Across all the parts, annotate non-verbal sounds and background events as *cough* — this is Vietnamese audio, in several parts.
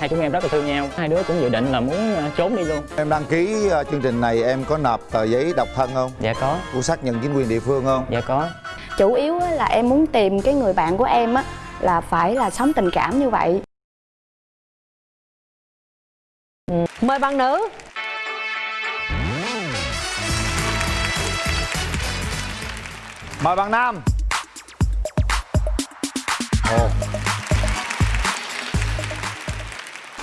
hai chúng em rất là thương nhau. Hai đứa cũng dự định là muốn ờ, trốn đi luôn. Em đăng ký ờ, chương trình này em có nộp tờ giấy độc thân không? dạ có. Của xác nhận chính quyền địa phương không? dạ có. Chủ yếu á là em muốn tìm cái người bạn của em á là phải là sống tình cảm như vậy. Mời bạn nữ. Mời bạn Nam. Ồ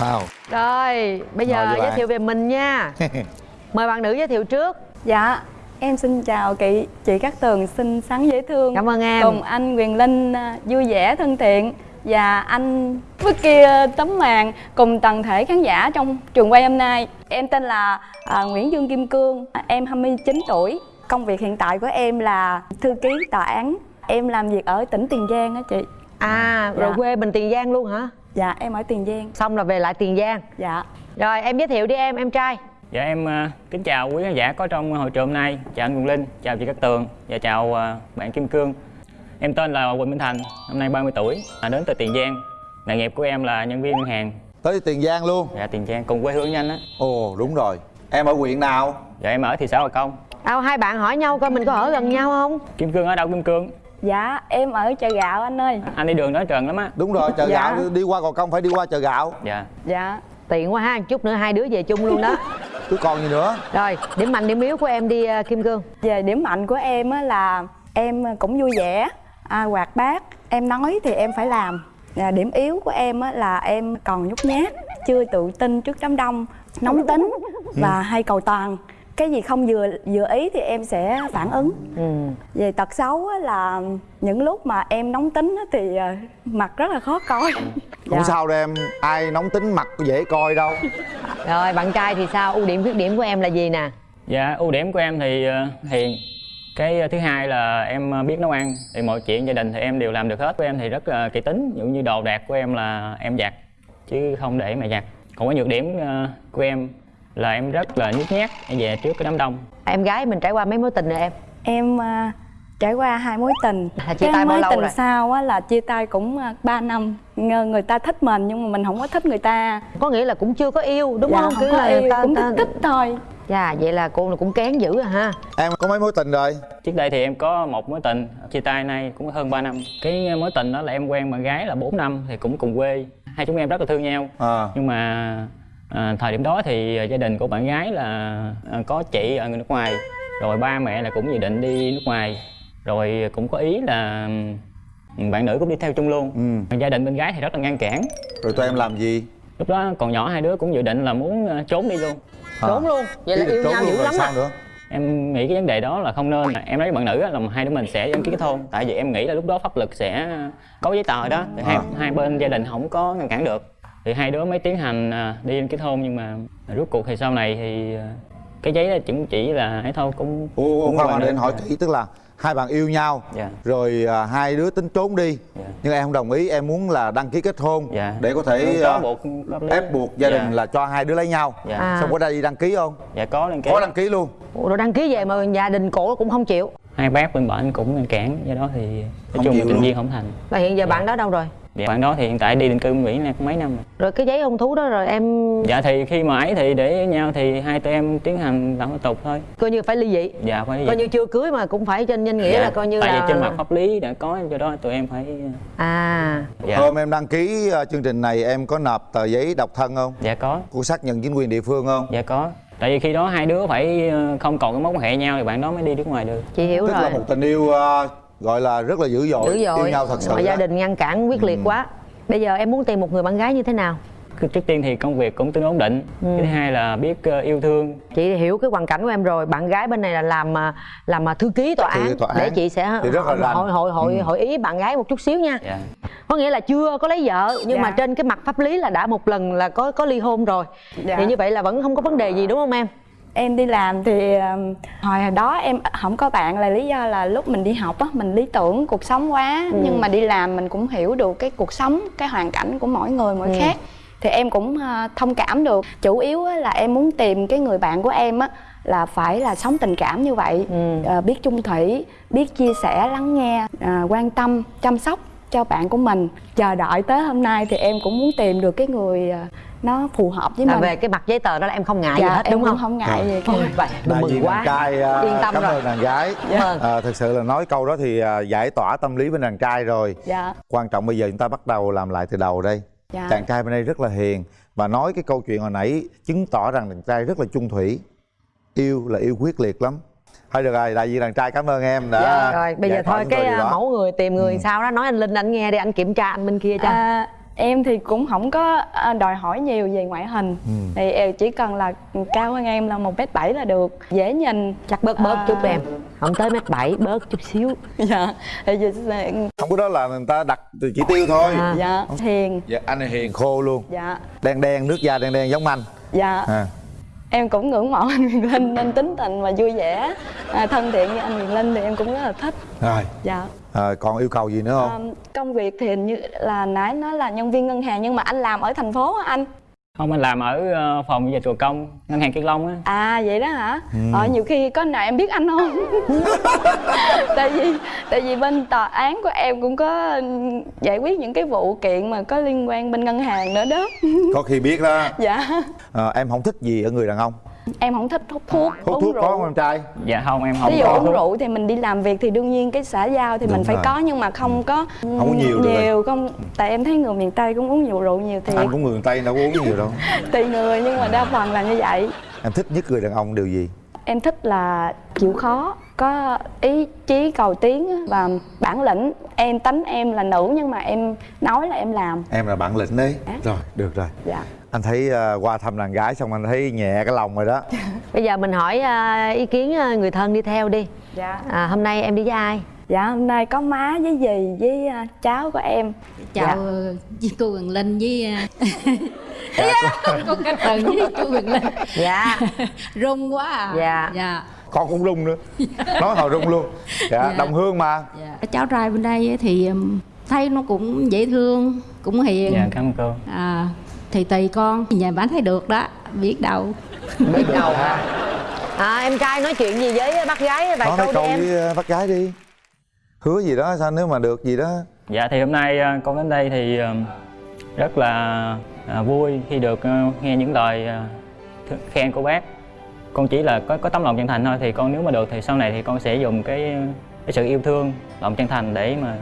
Wow rồi bây giờ với giới bạn. thiệu về mình nha. *laughs* Mời bạn nữ giới thiệu trước. Dạ em xin chào chị chị Cát Tường xinh xắn dễ thương. Cảm ơn em. Cùng anh Quyền Linh à, vui vẻ thân thiện. Và anh Vicky à, tấm màn cùng toàn thể khán giả trong trường quay hôm nay. Em tên là à, Nguyễn Dương Kim Cương em 29 tuổi. Công việc hiện tại của em là thư ký tòa án. Em làm việc ở tỉnh Tiền Giang á chị. À rồi Dạ. quê mình tiền giang luôn hả dạ em ở Tiền Giang. Xong là về lại tiền giang. Dạ. Rồi em giới thiệu đi em em trai. Dạ em ờ, kính chào quý khán giả có trong hội trường hôm nay. Chào anh Quỳnh Linh chào chị Cát Tường và chào ờ, bạn Kim Cương. Em tên là Quỳnh Minh Thành năm nay 30 tuổi à, đến từ Tiền Giang. Nghề nghiệp của em là nhân viên ngân hàng. Tới Tiền Giang luôn. Dạ Tiền Giang cùng quê hương với anh á. Ồ đúng rồi. Em ở huyện nào? dạ em ở thị xã Hòa Công. Đâu hai bạn hỏi nhau coi mình có ở gần nhau không? Kim Cương ở đâu Kim Cương dạ em ở chợ gạo anh ơi. Anh đi đường đó trơn lắm á. Đúng rồi chợ Dạ. gạo đi qua Gò Công phải đi qua chợ gạo. Dạ. Dạ. Tiện quá ha chút nữa hai đứa về chung luôn đó. *laughs* Chứ còn gì nữa? Rồi điểm mạnh điểm yếu của em đi ờ, kim cương. Về điểm mạnh của em á là em cũng vui vẻ. À, hoạt bát em nói thì em phải làm. À, điểm yếu của em á là em còn nhút nhát chưa tự tin trước đám đông nóng tính và hay cầu toàn cái gì không vừa vừa ý thì em sẽ phản ứng ừ. về tật xấu á là những lúc mà em nóng tính á thì à, mặt rất là khó coi Không *laughs* Dạ. sao đâu em Ai nóng tính mặt dễ coi đâu rồi bạn trai thì sao ưu điểm khuyết điểm của em là gì nè Dạ, ưu điểm của em thì ờ, hiền. Cái thứ hai là em ờ, biết nấu ăn. Thì mọi chuyện gia đình thì em đều làm được hết. Của em thì rất là kỹ tính. Ví dụ như đồ đạc của em là em giặt chứ không để mẹ giặt. Còn cái nhược điểm ờ, của em là em rất là nhút nhát em về trước cái đám đông. em gái mình trải qua mấy mối tình rồi em em à, trải qua hai mối tình À, chia cái tay bao mối lâu tình rồi? sau á là chia tay cũng à, 3 năm Ngờ người ta thích mình nhưng mà mình không có thích người ta có nghĩa là cũng chưa có yêu đúng dạ, không không Cứ có là yêu ta- cũng ta- thích thôi dạ vậy là cô là cũng kén dữ à ha Em có mấy mối tình rồi? Trước đây thì em có một mối tình chia tay nay cũng hơn 3 năm. Cái mối tình đó là em quen bạn gái là 4 năm thì cũng cùng quê. Hai chúng em rất là thương nhau. À nhưng mà à, thời điểm đó thì gia đình của bạn gái là à, có chị ở nước ngoài rồi ba mẹ là cũng dự định đi nước ngoài rồi cũng có ý là bạn nữ cũng đi theo chung luôn. Ừ. Gia đình bên gái thì rất là ngăn cản. Rồi tụi em làm gì? lúc đó còn nhỏ hai đứa cũng dự định là muốn à, trốn đi luôn. À. trốn luôn. Vậy là Ý yêu trốn nhau dữ lắm sao à? nữa? em nghĩ cái vấn đề đó là không nên. Em nói với bạn nữ á, là hai đứa mình sẽ đăng ký kết hôn. Tại vì em nghĩ là lúc đó pháp luật sẽ có giấy tờ đó. Thì hai, À. hai bên gia đình không có ngăn cản được thì hai đứa mới tiến hành à, đi đăng ký kết hôn nhưng mà rốt cuộc thì sau này thì à, cái giấy đó chỉ là ấy thôi cũng Ủa, ủa, cũng khoan anh hỏi kỹ tức là hai bạn yêu nhau Dạ. rồi à, hai đứa tính trốn đi Dạ. nhưng em không đồng ý em muốn là đăng ký kết hôn Dạ. để có thể à, buộc ép buộc gia đình Dạ. là cho hai đứa lấy nhau. Dạ. À. xong có đây đi đăng ký không? Dạ có đăng ký. Có đăng ký luôn. Ủa, rồi đăng ký về mà gia đình cổ cũng không chịu. Hai bác bên bển cũng ngăn cản do đó thì nói Không chung là tình duyên không thành. Và hiện giờ bạn đó đâu rồi dạ. bạn đó thì hiện tại đi định cư Mỹ này cũng mấy năm rồi. Rồi cái giấy hôn thú đó rồi em dạ thì khi mà ấy thì để nhau thì hai tụi em tiến hành làm thủ tục thôi. Coi như phải ly dị. Dạ phải coi như chưa cưới mà cũng phải trên danh nghĩa là coi như Dạ. tại là vì trên mặt pháp lý đã có do đó tụi em phải à. Dạ. Hôm em đăng ký à, chương trình này em có nộp tờ giấy độc thân không? Dạ có. Của xác nhận chính quyền địa phương không? Dạ có. Tại vì khi đó hai đứa phải ờ, không còn cái mối quan hệ nhau thì bạn đó mới đi nước ngoài được. Chị hiểu tức rồi. là một tình yêu à, gọi là rất là dữ dội, dữ dội. yêu nhau thật sự mà gia đình ngăn cản quyết liệt quá. Bây giờ em muốn tìm một người bạn gái như thế nào? Trước tiên thì công việc cũng tương đối ổn định. Ừ. thứ hai là biết ờ, yêu thương. Chị hiểu cái hoàn cảnh của em rồi. Bạn gái bên này là làm à, làm à, thư ký tòa án. tòa để án. chị sẽ Thì rất là rành. hội hội hội Ừ. hội ý bạn gái một chút xíu nha. Dạ. Có nghĩa là chưa có lấy vợ nhưng Dạ. mà trên cái mặt pháp lý là đã một lần là có có ly hôn rồi. Dạ. thì như vậy là vẫn không có vấn đề gì đúng không em em đi làm thì hồi đó em không có bạn là lý do là lúc mình đi học á mình lý tưởng cuộc sống quá Ừ. nhưng mà đi làm mình cũng hiểu được cái cuộc sống cái hoàn cảnh của mỗi người mỗi Ừ. khác thì em cũng à, thông cảm được chủ yếu á là em muốn tìm cái người bạn của em á là phải là sống tình cảm như vậy Ừ. à, biết chung thủy biết chia sẻ lắng nghe à, quan tâm chăm sóc cho bạn của mình. Chờ đợi tới hôm nay thì em cũng muốn tìm được cái người à, nó phù hợp với là mình. về cái mặt giấy tờ đó là em không ngại gì dạ hết em đúng không? không ngại gì cả. Vậy đại mừng quá. trai à, yên tâm cảm rồi. ơn đàn gái. Cảm ơn. à, thực sự là nói câu đó thì à, giải tỏa tâm lý bên đàn trai rồi. Dạ. Quan trọng bây giờ chúng ta bắt đầu làm lại từ đầu đây. Dạ. chàng trai bên đây rất là hiền và nói cái câu chuyện hồi nãy chứng tỏ rằng đàn trai rất là chung thủy. Yêu là yêu quyết liệt lắm thôi được rồi đại diện đàn trai cảm ơn em đã Dạ, rồi bây giờ thôi cái à, mẫu người tìm người Ừ. sao đó nói anh linh anh nghe đi anh kiểm tra anh bên kia cho. À, em thì cũng không có à, đòi hỏi nhiều về ngoại hình. Ừ. thì em chỉ cần là cao hơn em là một mét bảy là được dễ nhìn. Chắc bớt bớt À. chút em không tới mét bảy bớt chút xíu. *laughs* Dạ thì giờ không có đó là người ta đặt từ chỉ tiêu thôi. À. dạ hiền. Dạ, anh này hiền khô luôn. Dạ. Đen đen nước da đen đen giống anh. Dạ. À. em cũng ngưỡng mộ anh Quyền Linh nên tính tình và vui vẻ. À, thân thiện với anh Quyền Linh thì em cũng rất là thích. Rồi. Dạ. À, còn yêu cầu gì nữa không? À, công việc thì hình như là nãy nói là nhân viên ngân hàng nhưng mà anh làm ở thành phố anh không anh làm ở ờ, phòng dịch vụ công ngân hàng kiên long á. À vậy đó hả? Ừ. ờ nhiều khi có nào em biết anh không? *laughs* Tại vì tại vì bên tòa án của em cũng có giải quyết những cái vụ kiện mà có liên quan bên ngân hàng nữa đó. Có khi biết đó. *laughs* Dạ. À, em không thích gì ở người đàn ông em không thích hút thuốc hút uống thuốc có không rượu em trai dạ không em không ví dụ có uống thuốc. rượu thì mình đi làm việc thì đương nhiên cái xã giao thì Đúng mình phải rồi. có nhưng mà không có Không có nhiều được rồi. nhiều không tại em thấy người miền tây cũng uống nhiều rượu nhiều thì anh cũng người tây đâu có uống nhiều đâu *laughs* tùy người nhưng mà đa phần là như vậy em thích nhất người đàn ông điều gì em thích là chịu khó có ý chí cầu tiến và bản lĩnh. Em tánh em là nữ nhưng mà em nói là em làm. Em là bạn lĩnh đấy Dạ. rồi được rồi. Dạ. Anh thấy à, qua thăm đàn gái xong anh thấy nhẹ cái lòng rồi đó. *laughs* Bây giờ mình hỏi à, ý kiến à, người thân đi theo đi. Dạ. À, hôm nay em đi với ai dạ hôm nay có má với dì với à, cháu của em. Chào Dạ. với cô Quyền Linh với *laughs* ờ, *laughs* cô Cát Tường với chú Quyền Linh. Dạ. *laughs* Rung quá à. Dạ. dạ. Con cũng rung nữa. Nói hồi rung luôn. Dạ, Dạ. đồng hương mà. Dạ. Cháu trai bên đây thì thấy nó cũng dễ thương cũng hiền. Dạ cảm ơn cô. À, thì tùy con. Nhà bán thấy được đó biết đâu. Biết đâu hả? à, em trai nói chuyện gì với bác gái vài nói câu đi em? với à, bác gái đi hứa gì đó, sao nếu mà được gì đó? Dạ thì hôm nay ờ, con đến đây thì ờ, rất là ờ, vui khi được nghe những lời khen của bác. Con chỉ là có có tấm lòng chân thành thôi, thì con nếu mà được thì sau này thì con sẽ dùng cái cái sự yêu thương, lòng chân thành để mà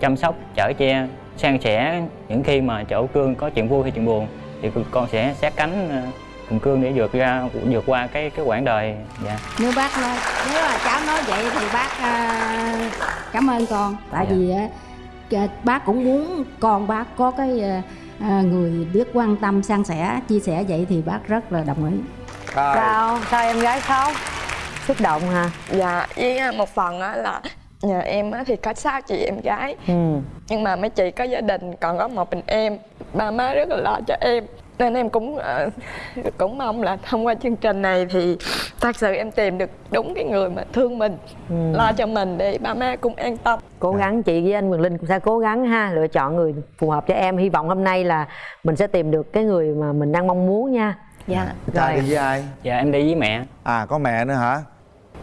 chăm sóc, chở che, san sẻ những khi mà chỗ cương có chuyện vui hay chuyện buồn, thì con sẽ sát cánh cùng cương để vượt ra vượt qua cái cái quãng đời. Dạ. Nếu bác nói nếu là cháu nói vậy thì bác à, cảm ơn con. Tại Dạ. vì á, à, bác cũng muốn con bác có cái à, người biết quan tâm san sẻ chia sẻ vậy thì bác rất là đồng ý. Rồi. sao sao em gái khóc xúc động hả? Dạ với một phần á là nhà em á thì có sáu chị em gái. Ừ. Nhưng mà mấy chị có gia đình còn có một mình em. Ba má rất là lo cho em nên em cũng ờ, cũng mong là thông qua chương trình này thì thật sự em tìm được đúng cái người mà thương mình lo cho mình để ba má cũng an tâm. Cố gắng chị với anh Quyền Linh cũng sẽ cố gắng ha lựa chọn người phù hợp cho em. Hy vọng hôm nay là mình sẽ tìm được cái người mà mình đang mong muốn nha. Dạ. Trai Rồi. đi với ai? Dạ em đi với mẹ. À có mẹ nữa hả?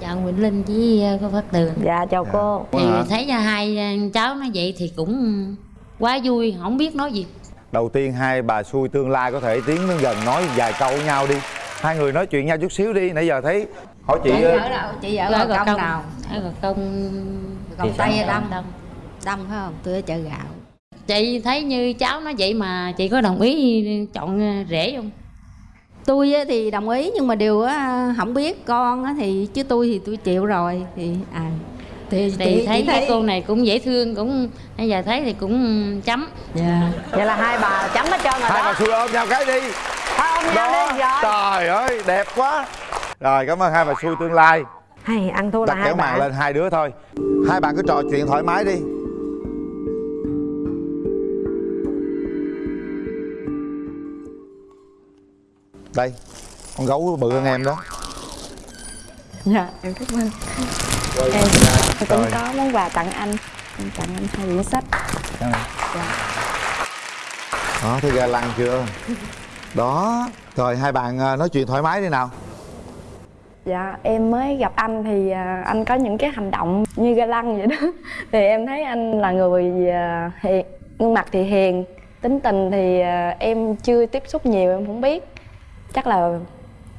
Chào Nguyễn Linh với ờ, cô Phát Tường. Dạ chào Dạ. cô. Thì thấy cho hai ờ, cháu nói vậy thì cũng quá vui không biết nói gì đầu tiên hai bà xui tương lai có thể tiến đến gần nói vài câu với nhau đi. Hai người nói chuyện nhau chút xíu đi nãy giờ thấy hỏi chị ờ, ở đâu chị ở ở gò công công nào? Ở gò công gò xã đông đông đông phải không? Tôi ở chợ gạo. Chị thấy như cháu nói vậy mà chị có đồng ý chọn ờ, rể không? Tôi á thì đồng ý nhưng mà điều á không biết. Con á thì chứ tôi thì tôi chịu rồi. Thì à thì, thì chị thấy cái cô này cũng dễ thương cũng bây giờ thấy thì cũng chấm. Dạ. Vậy là hai bà chấm hết trơn rồi hai bà đó xui ôm nhau cái đi. Thôi ôm nhau đó đi rồi. trời ơi đẹp quá. Rồi cảm ơn hai bà xui tương lai. Hay ăn thua là hai kéo màn bà lên hai đứa thôi. Hai bạn cứ trò chuyện thoải mái đi. Đây con gấu bự hơn em đó dạ em cảm ơn. Em cũng Rồi. có món quà tặng anh. Em tặng anh hai quyển sách. Cảm ơn. đó thấy ga lăng chưa? Đó rồi hai bạn à, nói chuyện thoải mái đi nào. Dạ em mới gặp anh thì à, anh có những cái hành động như ga lăng vậy đó. *laughs* Thì em thấy anh là người à, hiền, gương mặt thì hiền Tính tình thì em chưa tiếp xúc nhiều em không biết. Chắc là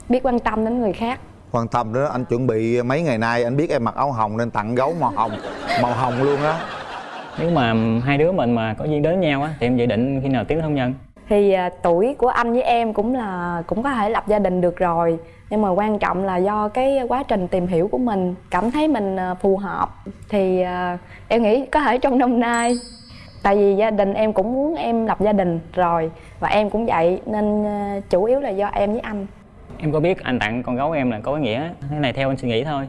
biết quan tâm đến người khác quan tâm đó anh chuẩn bị mấy ngày nay anh biết em mặc áo hồng nên tặng gấu màu hồng màu hồng luôn á. Nếu mà hai đứa mình mà có duyên đến nhau á thì em dự định khi nào tiến hôn nhân? Thì à, tuổi của anh với em cũng là cũng có thể lập gia đình được rồi. Nhưng mà quan trọng là do cái quá trình tìm hiểu của mình Cảm thấy mình à, phù hợp Thì à, em nghĩ có thể trong năm nay. Tại vì gia đình em cũng muốn em lập gia đình rồi Và em cũng vậy nên à, chủ yếu là do em với anh em có biết anh tặng con gấu em là có ý nghĩa. Thế này theo anh suy nghĩ thôi.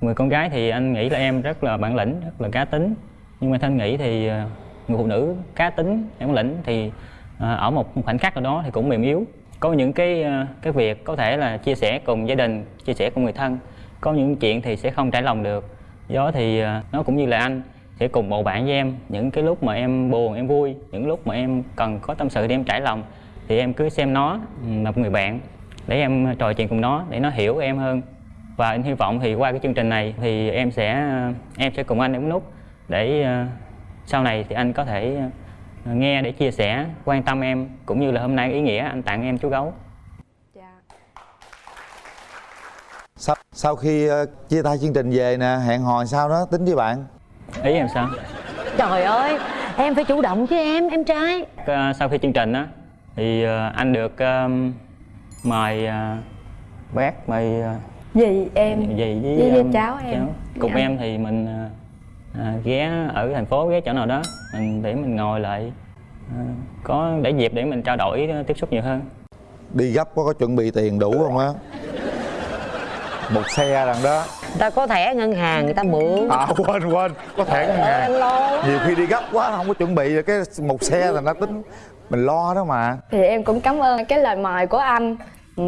Người con gái thì anh nghĩ là em rất là bản lĩnh, rất là cá tính. Nhưng mà thanh nghĩ thì ờ, người phụ nữ cá tính, bản lĩnh thì ờ, ở một khoảnh khắc nào đó thì cũng mềm yếu. Có những cái ờ, cái việc có thể là chia sẻ cùng gia đình, chia sẻ cùng người thân. Có những chuyện thì sẽ không trải lòng được. Do đó thì nó cũng như là anh, sẽ cùng bầu bạn với em. Những cái lúc mà em buồn, em vui, những lúc mà em cần có tâm sự để em trải lòng, thì em cứ xem nó là một người bạn để em trò chuyện cùng nó để nó hiểu em hơn. Và anh hy vọng thì qua cái chương trình này thì em sẽ em sẽ cùng anh em nút để ờ, sau này thì anh có thể ờ, nghe để chia sẻ quan tâm em cũng như là hôm nay ý nghĩa anh tặng em chú gấu. Sau, sau khi ờ, chia tay chương trình về nè hẹn hò sao đó tính với bạn. Ý em sao? Trời ơi em phải chủ động chứ em em trai. Sau khi chương trình á thì anh được mời ờ, bác mời ờ, Dì em. dì với, với- với ờ, cháu em. cùng Dạ. em thì mình ờ, à, ghé ở thành phố ghé chỗ nào đó. Mình để mình ngồi lại. Ờ, có để dịp để mình trao đổi tiếp xúc nhiều hơn. Đi gấp có có chuẩn bị tiền đủ không á? Một xe rằng đó ta có thẻ ngân hàng người ta mượn. À quên quên. Có thể ngân hàng. Lo nhiều khi đi gấp quá không có chuẩn bị cái một xe là nó tính. Mình lo đó mà. Thì em cũng cảm ơn cái lời mời của anh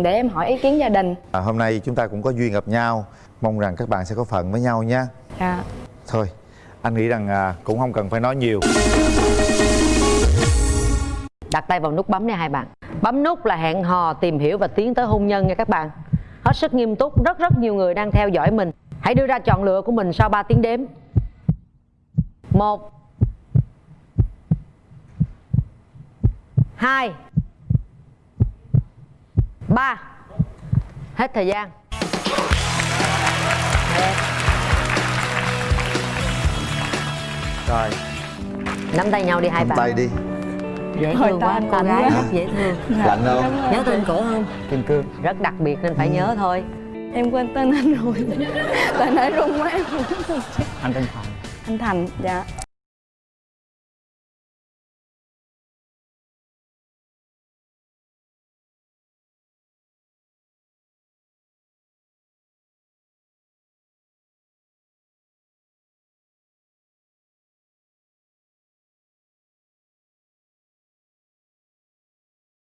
Để em hỏi ý kiến gia đình. À, hôm nay chúng ta cũng có duyên gặp nhau. Mong rằng các bạn sẽ có phận với nhau nha. Dạ. Thôi anh nghĩ rằng à, cũng không cần phải nói nhiều. Đặt tay vào nút bấm này hai bạn. Bấm nút là hẹn hò tìm hiểu và tiến tới hôn nhân nha các bạn hết sức nghiêm túc rất rất nhiều người đang theo dõi mình. Hãy đưa ra chọn lựa của mình sau 3 tiếng đếm. Một hai ba. Hết thời gian. Đẹp. rồi. Nắm tay nhau đi hai nắm bạn tay đi dễ thương quá tên cô gái quá. rất dễ thương. Lạnh không? Nhớ tên cổ không? Kim cương. Rất đặc biệt nên phải nhớ thôi. Em quên tên anh rồi. *laughs* Tại nãy run quá em không biết. anh tên thành. Anh Thành, dạ